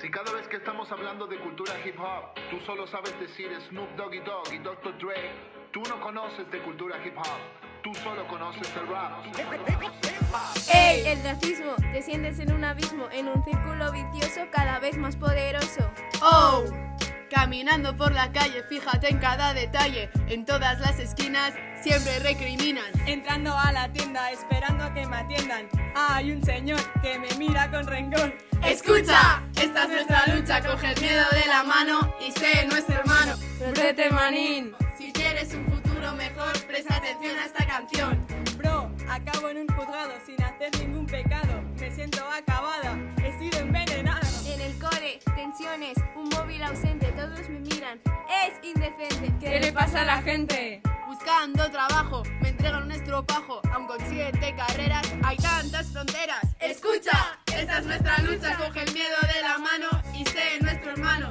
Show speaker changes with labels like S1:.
S1: Si cada vez que estamos hablando de cultura hip hop, tú solo sabes decir Snoop Doggy Dogg y Dr. Dre, tú no conoces de cultura hip hop, tú solo conoces el rap.
S2: ¡Ey! El racismo, desciendes en un abismo, en un círculo vicioso cada vez más poderoso.
S3: ¡Oh! Caminando por la calle, fíjate en cada detalle, en todas las esquinas siempre recriminan.
S4: Entrando a la tienda, esperando a que me atiendan, hay un señor que me mira con rencor.
S3: ¡Escucha! El miedo de la mano y sé nuestro hermano.
S4: ¡Protete manín!
S3: Si quieres un futuro mejor, presta atención a esta canción.
S4: Bro, acabo en un juzgado sin hacer ningún pecado, me siento acabada, he sido envenenada.
S2: En el core, tensiones, un móvil ausente, todos me miran. Es indecente.
S4: ¿Qué le pasa a la gente?
S3: Buscando trabajo, me entregan un estropajo, aun con siete carreras hay tantas fronteras. Escucha, esta es nuestra lucha, coge el miedo de la mano y sé nuestro hermano.